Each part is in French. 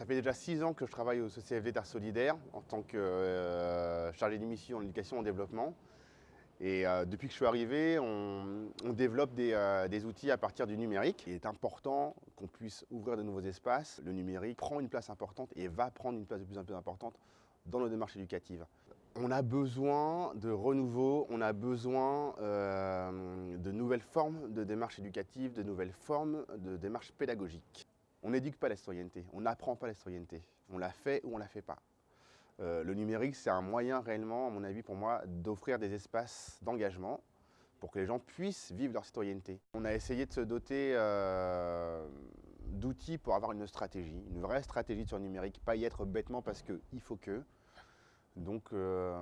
Ça fait déjà six ans que je travaille au CCFD Terre Solidaire en tant que euh, chargé d'émission en éducation et en développement. Et euh, depuis que je suis arrivé, on, développe euh, des, outils à partir du numérique. Il est important qu'on puisse ouvrir de nouveaux espaces. Le numérique prend une place importante et va prendre une place de plus en plus importante dans nos démarches éducatives. On a besoin de renouveau, on a besoin de nouvelles formes de démarches éducatives, de nouvelles formes de démarches pédagogiques. On n'éduque pas la citoyenneté, on n'apprend pas la citoyenneté. On la fait ou on ne la fait pas. Euh, le numérique, c'est un moyen réellement, à mon avis, pour moi, d'offrir des espaces d'engagement pour que les gens puissent vivre leur citoyenneté. On a essayé de se doter euh, d'outils pour avoir une stratégie, une vraie stratégie sur le numérique, pas y être bêtement parce qu'il faut que. Donc, euh,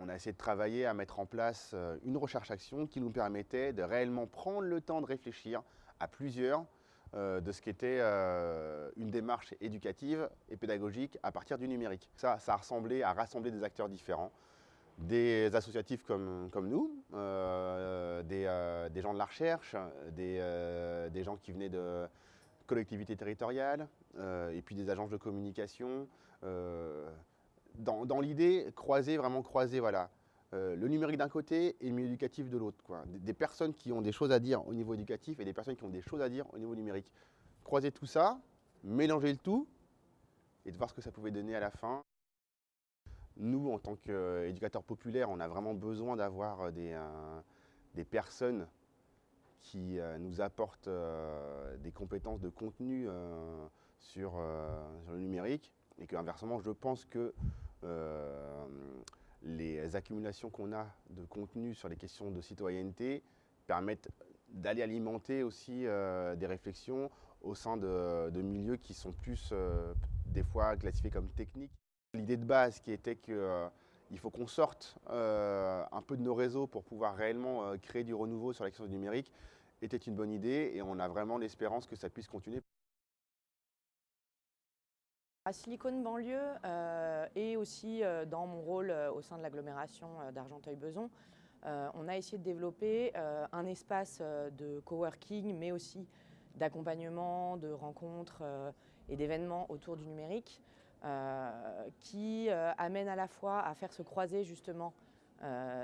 on a essayé de travailler à mettre en place une recherche-action qui nous permettait de réellement prendre le temps de réfléchir à plusieurs de ce qu'était euh, une démarche éducative et pédagogique à partir du numérique. Ça, ça a ressemblé à rassembler des acteurs différents, des associatifs comme, nous, euh, des, gens de la recherche, des, gens qui venaient de collectivités territoriales, et puis des agences de communication. dans, dans l'idée, croiser, vraiment croiser, voilà, euh, le numérique d'un côté et le milieu éducatif de l'autre. Des, des, personnes qui ont des choses à dire au niveau éducatif et des personnes qui ont des choses à dire au niveau numérique. Croiser tout ça, mélanger le tout et de voir ce que ça pouvait donner à la fin. Nous, en tant qu'éducateurs populaires, on a vraiment besoin d'avoir des, euh, des, personnes qui euh, nous apportent des compétences de contenu sur, sur, le numérique et inversement, je pense que les accumulations qu'on a de contenu sur les questions de citoyenneté permettent d'aller alimenter aussi euh, des réflexions au sein de, milieux qui sont plus euh, des fois classifiés comme techniques. L'idée de base qui était qu'il euh, faut qu'on sorte un peu de nos réseaux pour pouvoir réellement créer du renouveau sur la question du numérique était une bonne idée et on a vraiment l'espérance que ça puisse continuer. À Silicon banlieue euh, et aussi euh, dans mon rôle euh, au sein de l'agglomération d'Argenteuil-Beson, on a essayé de développer un espace de coworking mais aussi d'accompagnement, de rencontres et d'événements autour du numérique qui amène à la fois à faire se croiser justement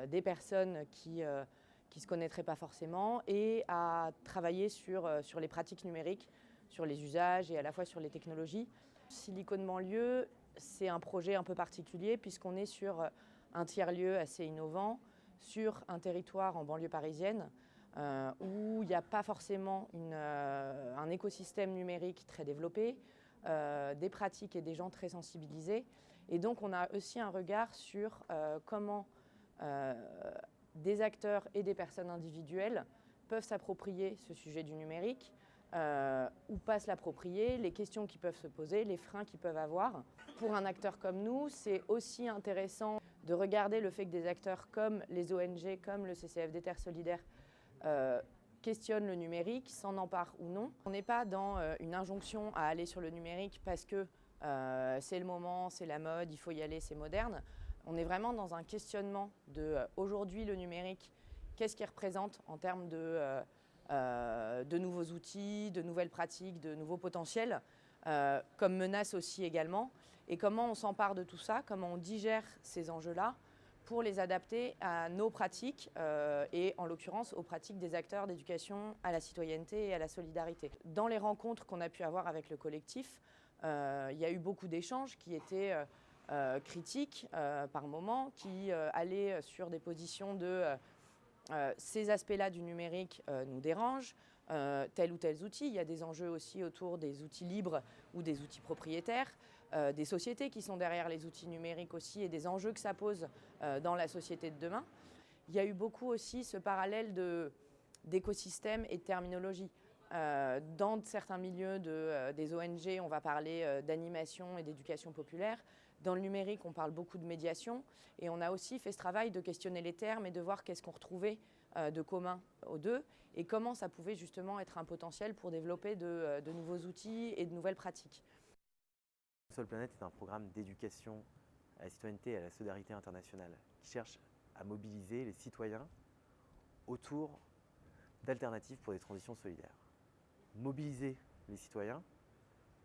des personnes qui ne se connaîtraient pas forcément et à travailler sur, sur les pratiques numériques, sur les usages et à la fois sur les technologies. Silicon Banlieue, c'est un projet un peu particulier puisqu'on est sur un tiers-lieu assez innovant, sur un territoire en banlieue parisienne euh, où il n'y a pas forcément euh, un écosystème numérique très développé, euh, des pratiques et des gens très sensibilisés. Et donc on a aussi un regard sur comment des acteurs et des personnes individuelles peuvent s'approprier ce sujet du numérique, euh, ou pas se l'approprier, les questions qui peuvent se poser, les freins qu'ils peuvent avoir. Pour un acteur comme nous, c'est aussi intéressant de regarder le fait que des acteurs comme les ONG, comme le CCFD Terre Solidaire, euh, questionnent le numérique, s'en emparent ou non. On n'est pas dans euh, une injonction à aller sur le numérique parce que c'est le moment, c'est la mode, il faut y aller, c'est moderne. On est vraiment dans un questionnement de aujourd'hui le numérique, qu'est-ce qu'il représente en termes de euh, de nouveaux outils, de nouvelles pratiques, de nouveaux potentiels, euh, comme menace aussi également. Et comment on s'empare de tout ça, comment on digère ces enjeux-là pour les adapter à nos pratiques euh, et en l'occurrence aux pratiques des acteurs d'éducation à la citoyenneté et à la solidarité. Dans les rencontres qu'on a pu avoir avec le collectif, il y a eu beaucoup d'échanges qui étaient critiques par moments, qui allaient sur des positions de euh, ces aspects-là du numérique euh, nous dérangent, euh, tel ou tel outil. Il y a des enjeux aussi autour des outils libres ou des outils propriétaires, des sociétés qui sont derrière les outils numériques aussi et des enjeux que ça pose dans la société de demain. Il y a eu beaucoup aussi ce parallèle d'écosystèmes et de terminologie. dans certains milieux de, des ONG, on va parler d'animation et d'éducation populaire. Dans le numérique, on parle beaucoup de médiation et on a aussi fait ce travail de questionner les termes et de voir qu'est-ce qu'on retrouvait euh, de commun aux deux et comment ça pouvait justement être un potentiel pour développer de, euh, nouveaux outils et de nouvelles pratiques. Sol Planète est un programme d'éducation à la citoyenneté et à la solidarité internationale qui cherche à mobiliser les citoyens autour d'alternatives pour des transitions solidaires. Mobiliser les citoyens,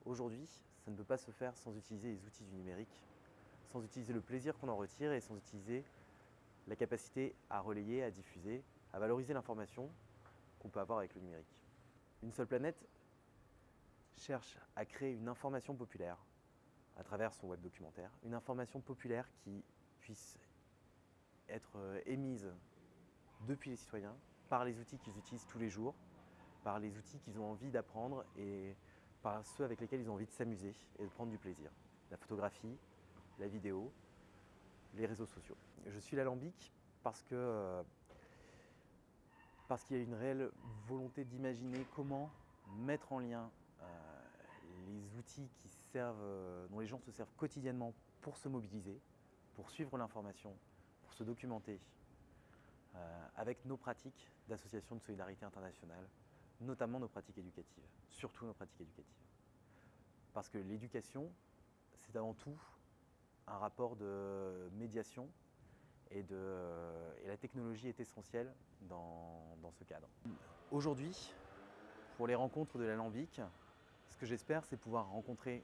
aujourd'hui, ça ne peut pas se faire sans utiliser les outils du numérique, sans utiliser le plaisir qu'on en retire et sans utiliser la capacité à relayer, à diffuser, à valoriser l'information qu'on peut avoir avec le numérique. Une seule planète cherche à créer une information populaire à travers son web documentaire, une information populaire qui puisse être euh, émise depuis les citoyens par les outils qu'ils utilisent tous les jours, par les outils qu'ils ont envie d'apprendre et par ceux avec lesquels ils ont envie de s'amuser et de prendre du plaisir. La photographie, la vidéo, les réseaux sociaux. Je suis l'alambic parce que euh, parce qu'il y a une réelle volonté d'imaginer comment mettre en lien euh, les outils euh, dont les gens se servent quotidiennement pour se mobiliser, pour suivre l'information, pour se documenter, avec nos pratiques d'association de solidarité internationale, notamment nos pratiques éducatives, surtout nos pratiques éducatives. Parce que l'éducation, c'est avant tout un rapport de médiation et, la technologie est essentielle dans, dans ce cadre. Aujourd'hui, pour les rencontres de l'alambic, ce que j'espère, c'est pouvoir rencontrer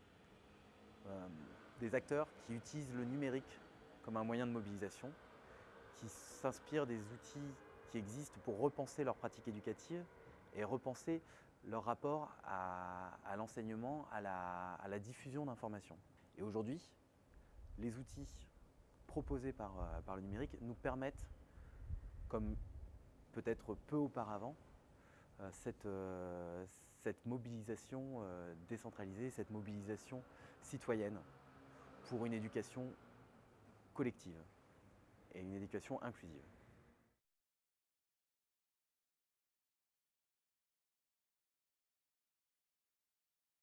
euh, des acteurs qui utilisent le numérique comme un moyen de mobilisation, qui s'inspirent des outils qui existent pour repenser leurs pratiques éducatives et repenser leur rapport à, l'enseignement, à la, diffusion d'informations. Et aujourd'hui, les outils proposés par, euh, le numérique nous permettent, comme peut-être peu auparavant, euh, euh, cette mobilisation décentralisée, cette mobilisation citoyenne pour une éducation collective et une éducation inclusive.